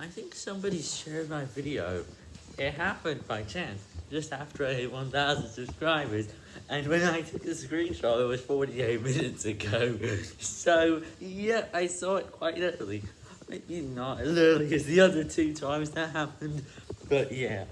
I think somebody shared my video. It happened by chance, just after I hit 1,000 subscribers. And when I took the screenshot, it was 48 minutes ago. So, yeah, I saw it quite early. Maybe not as early as the other two times that happened. But yeah,